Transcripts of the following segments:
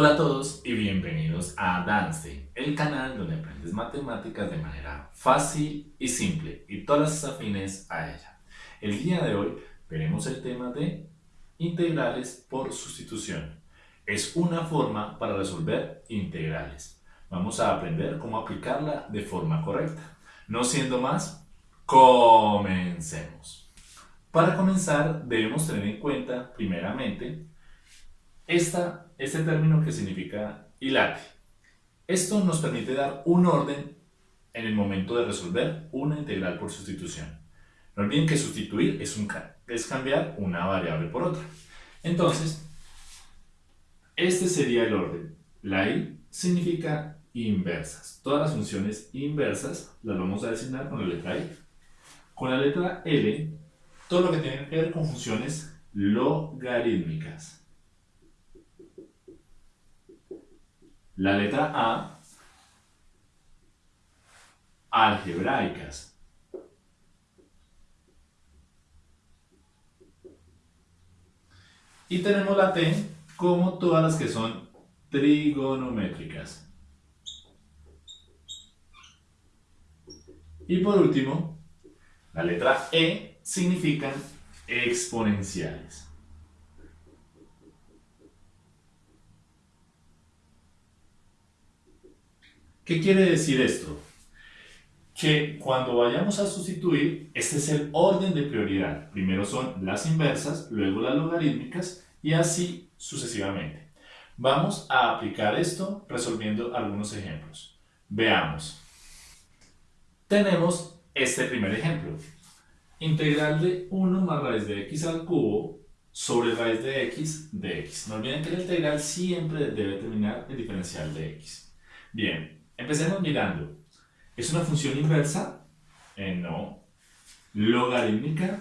Hola a todos y bienvenidos a Dance, el canal donde aprendes matemáticas de manera fácil y simple y todas las afines a ella. El día de hoy veremos el tema de integrales por sustitución. Es una forma para resolver integrales. Vamos a aprender cómo aplicarla de forma correcta. No siendo más, comencemos. Para comenzar debemos tener en cuenta primeramente esta, este término que significa hilate. Esto nos permite dar un orden en el momento de resolver una integral por sustitución. No olviden que sustituir es, un, es cambiar una variable por otra. Entonces, este sería el orden. La i significa inversas. Todas las funciones inversas las vamos a designar con la letra i. Con la letra L, todo lo que tiene que ver con funciones logarítmicas. La letra A, algebraicas. Y tenemos la T como todas las que son trigonométricas. Y por último, la letra E significan exponenciales. ¿Qué quiere decir esto? Que cuando vayamos a sustituir, este es el orden de prioridad. Primero son las inversas, luego las logarítmicas y así sucesivamente. Vamos a aplicar esto resolviendo algunos ejemplos. Veamos. Tenemos este primer ejemplo. Integral de 1 más raíz de x al cubo sobre raíz de x de x. No olviden que la integral siempre debe terminar el diferencial de x. Bien, Empecemos mirando. ¿Es una función inversa? Eh, no. ¿Logarítmica?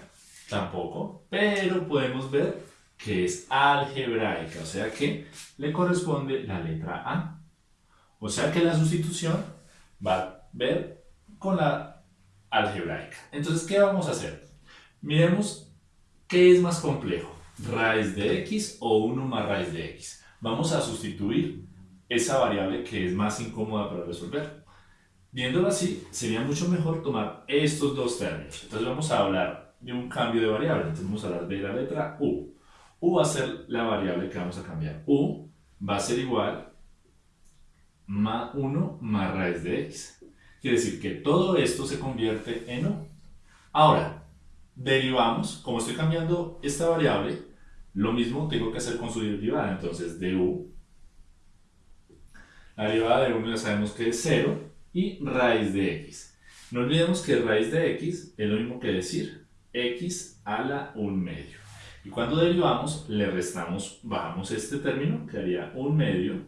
Tampoco. Pero podemos ver que es algebraica, o sea que le corresponde la letra A. O sea que la sustitución va a ver con la algebraica. Entonces, ¿qué vamos a hacer? Miremos qué es más complejo, raíz de x o 1 más raíz de x. Vamos a sustituir esa variable que es más incómoda para resolver. Viéndolo así, sería mucho mejor tomar estos dos términos. Entonces vamos a hablar de un cambio de variable. Entonces vamos a hablar de la letra u. u va a ser la variable que vamos a cambiar. u va a ser igual a 1 más raíz de x. Quiere decir que todo esto se convierte en u. Ahora, derivamos, como estoy cambiando esta variable, lo mismo tengo que hacer con su derivada. Entonces, de u la derivada de 1 ya sabemos que es 0 y raíz de x. No olvidemos que raíz de x es lo mismo que decir x a la 1 medio. Y cuando derivamos, le restamos, bajamos este término, que haría 1 medio,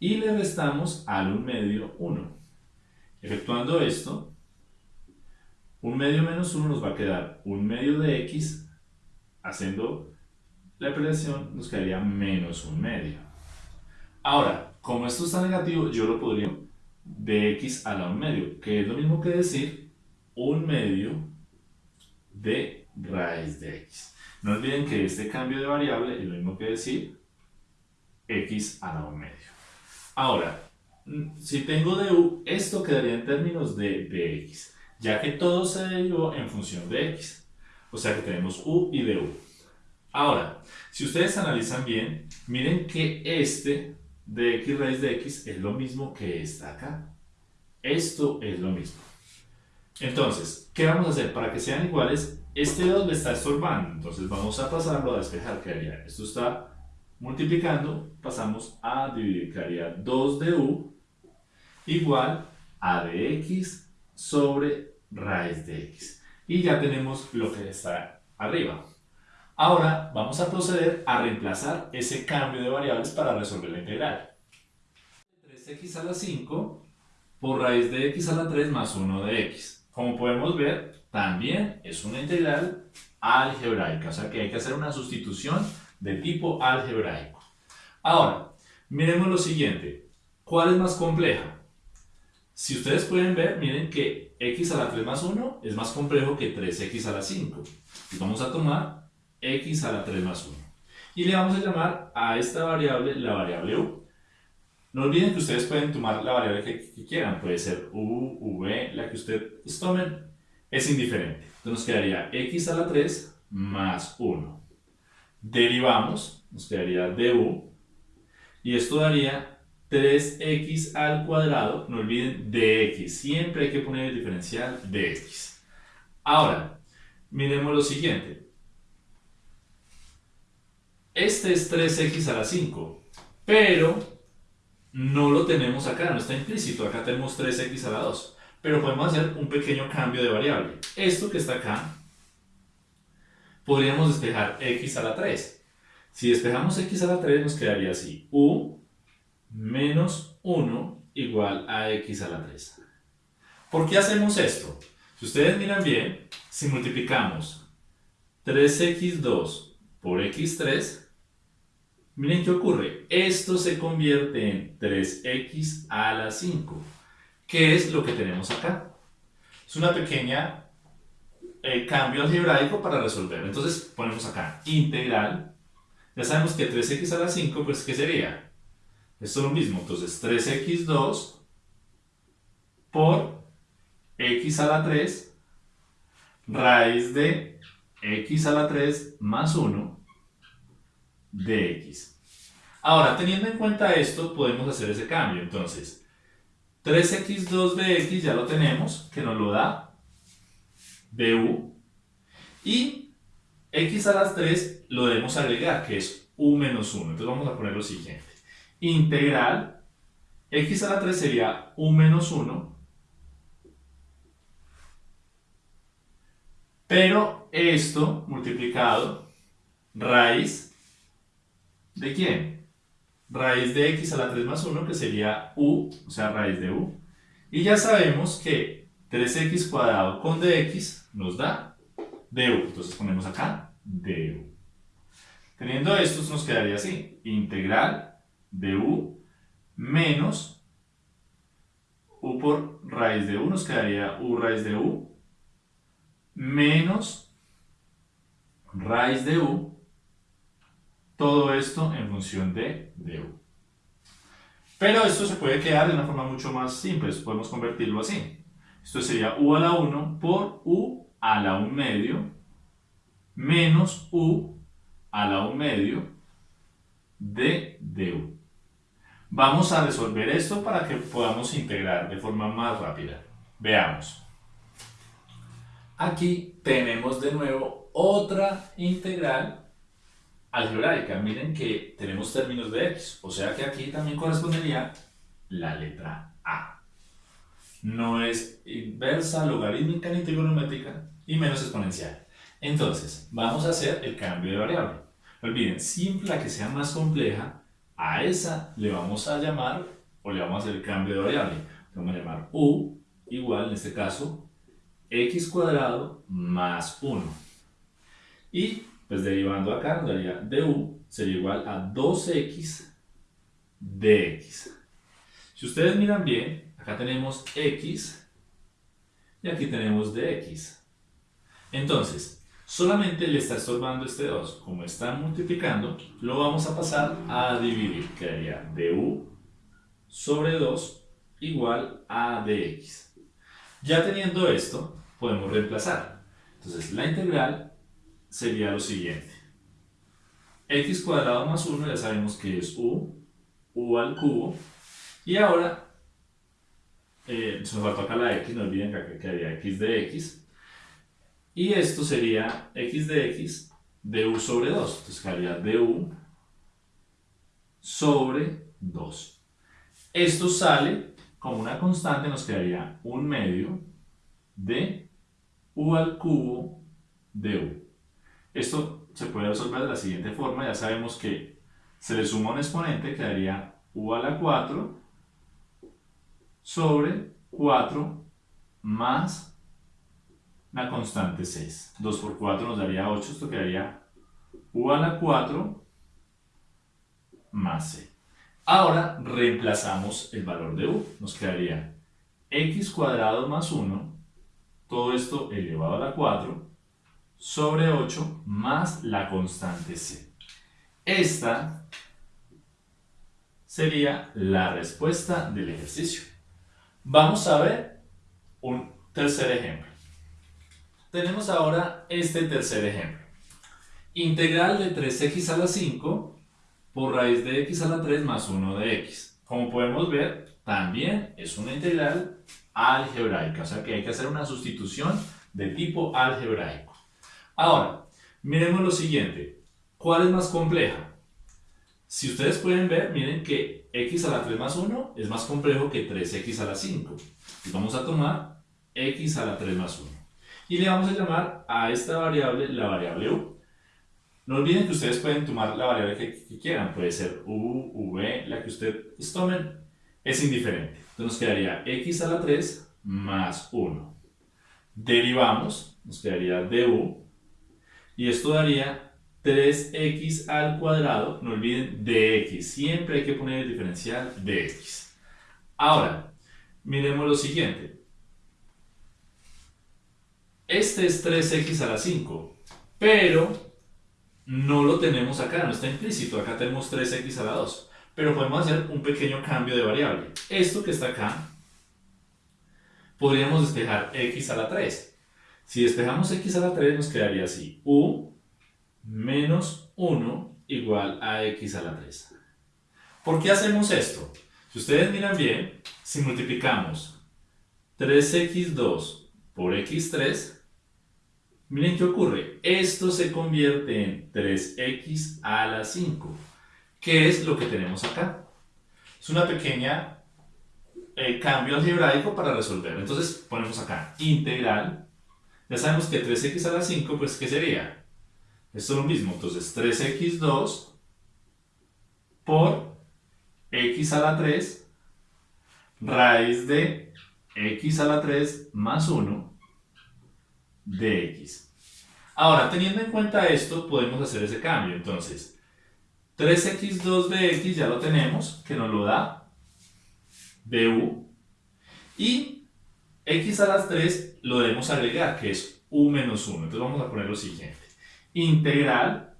y le restamos al 1 medio 1. Efectuando esto, 1 medio menos 1 nos va a quedar 1 medio de x, haciendo la operación nos quedaría menos 1 medio. Ahora, como esto está negativo, yo lo podría de x a la 1 medio, que es lo mismo que decir 1 medio de raíz de x. No olviden que este cambio de variable es lo mismo que decir x a la 1 medio. Ahora, si tengo de u, esto quedaría en términos de dx, ya que todo se derivó en función de x. O sea que tenemos u y de u. Ahora, si ustedes analizan bien, miren que este de x raíz de x es lo mismo que esta acá. Esto es lo mismo. Entonces, ¿qué vamos a hacer? Para que sean iguales, este 2 le está estorbando. Entonces vamos a pasarlo a despejar. ¿Qué haría? Esto está multiplicando. Pasamos a dividir. ¿Qué haría? 2 de u igual a de x sobre raíz de x. Y ya tenemos lo que está arriba. Ahora vamos a proceder a reemplazar ese cambio de variables para resolver la integral. 3x a la 5 por raíz de x a la 3 más 1 de x. Como podemos ver, también es una integral algebraica, o sea que hay que hacer una sustitución de tipo algebraico. Ahora, miremos lo siguiente. ¿Cuál es más compleja? Si ustedes pueden ver, miren que x a la 3 más 1 es más complejo que 3x a la 5. Y vamos a tomar x a la 3 más 1. Y le vamos a llamar a esta variable la variable u. No olviden que ustedes pueden tomar la variable que, quieran, puede ser u, v, la que ustedes tomen, es indiferente. Entonces nos quedaría x a la 3 más 1. Derivamos, nos quedaría du, y esto daría 3x al cuadrado, no olviden dx, siempre hay que poner el diferencial de x. Ahora, miremos lo siguiente. Este es 3x a la 5, pero no lo tenemos acá, no está implícito, acá tenemos 3x a la 2. Pero podemos hacer un pequeño cambio de variable. Esto que está acá, podríamos despejar x a la 3. Si despejamos x a la 3 nos quedaría así, u menos 1 igual a x a la 3. ¿Por qué hacemos esto? Si ustedes miran bien, si multiplicamos 3x2 por x3, miren qué ocurre. Esto se convierte en 3x a la 5. ¿Qué es lo que tenemos acá? Es una pequeña eh, cambio algebraico para resolver. Entonces ponemos acá integral. Ya sabemos que 3x a la 5, pues ¿qué sería? Esto es lo mismo, entonces 3x2 por x a la 3 raíz de x a la 3 más 1 de x. Ahora, teniendo en cuenta esto, podemos hacer ese cambio. Entonces, 3x2 de x ya lo tenemos, que nos lo da du. Y x a las 3 lo debemos agregar, que es u menos 1. Entonces vamos a poner lo siguiente integral x a la 3 sería 1 menos 1, pero esto multiplicado raíz de quién? Raíz de x a la 3 más 1 que sería u, o sea raíz de u. Y ya sabemos que 3x cuadrado con dx nos da du. Entonces ponemos acá du. Teniendo esto nos quedaría así, integral de u menos u por raíz de u, nos quedaría u raíz de u menos raíz de u, todo esto en función de, de u. Pero esto se puede quedar de una forma mucho más simple, podemos convertirlo así. Esto sería u a la 1 por u a la 1 medio menos u a la 1 medio de du. Vamos a resolver esto para que podamos integrar de forma más rápida. Veamos. Aquí tenemos de nuevo otra integral algebraica. Miren que tenemos términos de x, o sea que aquí también correspondería la letra A. No es inversa, logarítmica ni trigonométrica y menos exponencial. Entonces, vamos a hacer el cambio de variable. Olviden, siempre la que sea más compleja a esa le vamos a llamar, o le vamos a hacer el cambio de variable. Le vamos a llamar u igual, en este caso, x cuadrado más 1. Y, pues derivando acá, nos daría du sería igual a 2x dx. Si ustedes miran bien, acá tenemos x y aquí tenemos dx. Entonces, solamente le está estorbando este 2. Como está multiplicando, lo vamos a pasar a dividir. Quedaría du sobre 2 igual a dx. Ya teniendo esto, podemos reemplazar. Entonces la integral sería lo siguiente. x cuadrado más 1 ya sabemos que es u, u al cubo. Y ahora, eh, nos faltó acá la x, no olviden que acá quedaría x de x y esto sería x de x du sobre 2. Entonces quedaría du sobre 2. Esto sale como una constante, nos quedaría un medio de u al cubo de u. Esto se puede resolver de la siguiente forma. Ya sabemos que se le suma un exponente, quedaría u a la 4 sobre 4 más la constante 6. 2 por 4 nos daría 8, esto quedaría u a la 4 más c. Ahora reemplazamos el valor de u, nos quedaría x cuadrado más 1, todo esto elevado a la 4, sobre 8 más la constante c. esta sería la respuesta del ejercicio. Vamos a ver un tercer ejemplo. Tenemos ahora este tercer ejemplo. Integral de 3x a la 5 por raíz de x a la 3 más 1 de x. Como podemos ver, también es una integral algebraica, o sea que hay que hacer una sustitución de tipo algebraico. Ahora, miremos lo siguiente. ¿Cuál es más compleja? Si ustedes pueden ver, miren que x a la 3 más 1 es más complejo que 3x a la 5. Y vamos a tomar x a la 3 más 1. Y le vamos a llamar a esta variable la variable u. No olviden que ustedes pueden tomar la variable que, quieran, puede ser u, v, la que ustedes tomen, es indiferente. Entonces nos quedaría x a la 3 más 1. Derivamos, nos quedaría du, y esto daría 3x al cuadrado, no olviden dx, siempre hay que poner el diferencial de x. Ahora, miremos lo siguiente. Este es 3x a la 5, pero no lo tenemos acá, no está implícito, acá tenemos 3x a la 2. Pero podemos hacer un pequeño cambio de variable. Esto que está acá, podríamos despejar x a la 3. Si despejamos x a la 3 nos quedaría así, u menos 1 igual a x a la 3. ¿Por qué hacemos esto? Si ustedes miran bien, si multiplicamos 3x2 por x3, miren qué ocurre. Esto se convierte en 3x a la 5. ¿Qué es lo que tenemos acá? Es una pequeña eh, cambio algebraico para resolver. Entonces ponemos acá integral. Ya sabemos que 3x a la 5, pues ¿qué sería? Esto es lo mismo. Entonces 3x2 por x a la 3 raíz de x a la 3 más 1 de x. Ahora, teniendo en cuenta esto, podemos hacer ese cambio. Entonces, 3x2 de x ya lo tenemos, que nos lo da du. Y x a las 3 lo debemos agregar, que es u menos 1. Entonces vamos a poner lo siguiente. Integral,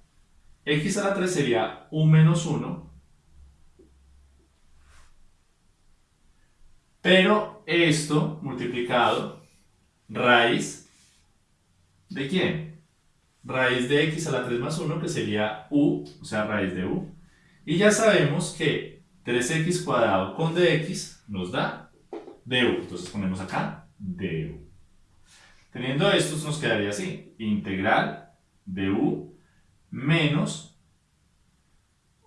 x a la 3 sería u menos 1. Pero esto multiplicado, raíz ¿De quién? Raíz de x a la 3 más 1, que sería u, o sea, raíz de u. Y ya sabemos que 3x cuadrado con dx nos da du. Entonces ponemos acá du. Teniendo esto nos quedaría así. Integral de u menos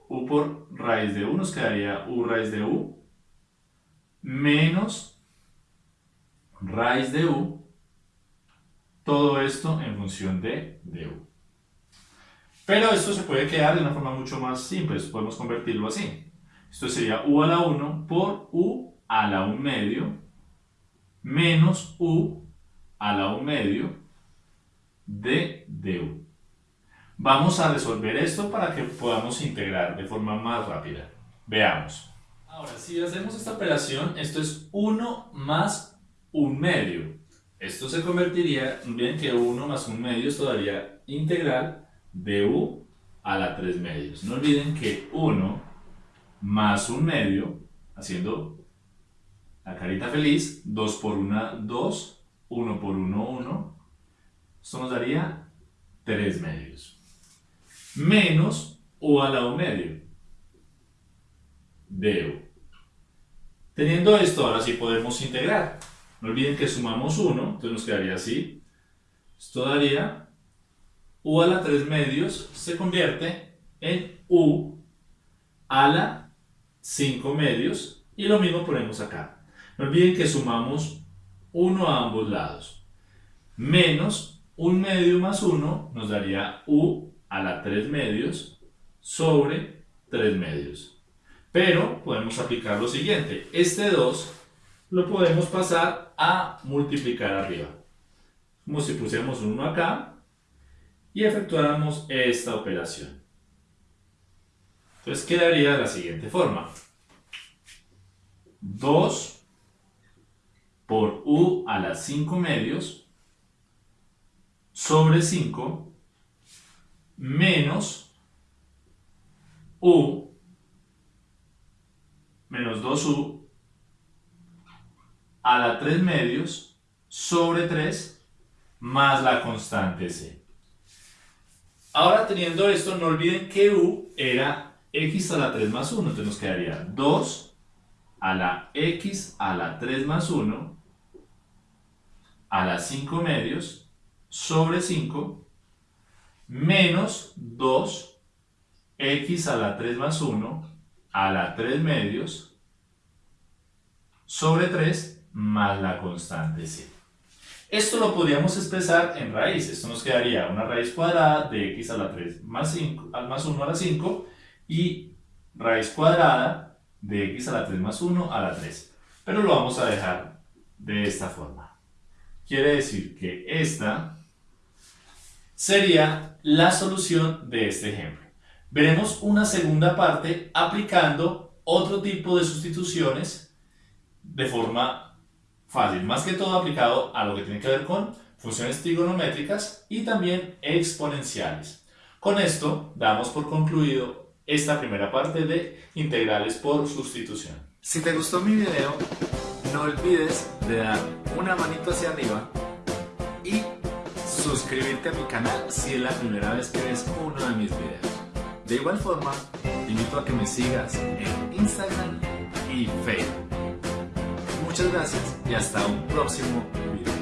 u por raíz de u nos quedaría u raíz de u menos raíz de u todo esto en función de du. Pero esto se puede quedar de una forma mucho más simple, podemos convertirlo así. Esto sería u a la 1 por u a la 1 medio menos u a la 1 medio de du. Vamos a resolver esto para que podamos integrar de forma más rápida. Veamos. Ahora, si hacemos esta operación, esto es 1 más 1 medio. Esto se convertiría, bien que 1 más 1 medio, esto daría integral de u a la 3 medios. No olviden que 1 más 1 medio, haciendo la carita feliz, 2 por 1, 2, 1 por 1, 1. Esto nos daría 3 medios. Menos u a la 1 medio de u. Teniendo esto, ahora sí podemos integrar. No olviden que sumamos 1, entonces nos quedaría así. Esto daría u a la 3 medios se convierte en u a la 5 medios y lo mismo ponemos acá. No olviden que sumamos 1 a ambos lados. Menos 1 medio más 1 nos daría u a la 3 medios sobre 3 medios. Pero podemos aplicar lo siguiente. Este 2 lo podemos pasar a multiplicar arriba. Como si pusiéramos un 1 acá y efectuáramos esta operación. Entonces quedaría de la siguiente forma. 2 por u a las 5 medios sobre 5 menos u menos 2u a la 3 medios sobre 3 más la constante c. Ahora teniendo esto, no olviden que u era x a la 3 más 1, entonces nos quedaría 2 a la x a la 3 más 1 a la 5 medios sobre 5 menos 2 x a la 3 más 1 a la 3 medios sobre 3 más la constante c. Esto lo podríamos expresar en raíz. Esto nos quedaría una raíz cuadrada de x a la 3 más, 5, más 1 a la 5 y raíz cuadrada de x a la 3 más 1 a la 3. Pero lo vamos a dejar de esta forma. Quiere decir que esta sería la solución de este ejemplo. Veremos una segunda parte aplicando otro tipo de sustituciones de forma fácil, más que todo aplicado a lo que tiene que ver con funciones trigonométricas y también exponenciales. Con esto damos por concluido esta primera parte de integrales por sustitución. Si te gustó mi video, no olvides de dar una manito hacia arriba y suscribirte a mi canal si es la primera vez que ves uno de mis videos. De igual forma, te invito a que me sigas en Instagram y Facebook. Muchas gracias y hasta un próximo video.